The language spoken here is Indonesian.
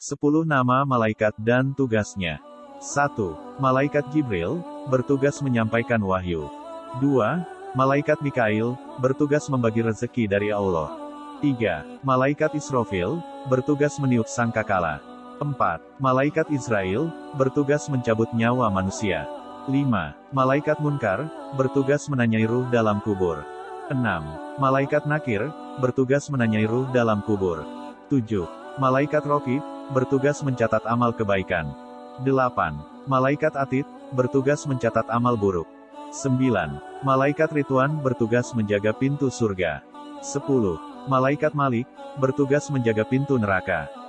10 nama malaikat dan tugasnya. 1. Malaikat Jibril, bertugas menyampaikan wahyu. 2. Malaikat Mikail, bertugas membagi rezeki dari Allah. 3. Malaikat Israfil, bertugas meniup sangkakala. 4. Malaikat Israel, bertugas mencabut nyawa manusia. 5. Malaikat Munkar, bertugas menanyai ruh dalam kubur. 6. Malaikat Nakir, bertugas menanyai ruh dalam kubur. 7. Malaikat Rokib, bertugas mencatat amal kebaikan. 8. Malaikat Atid, bertugas mencatat amal buruk. 9. Malaikat Rituan bertugas menjaga pintu surga. 10. Malaikat Malik, bertugas menjaga pintu neraka.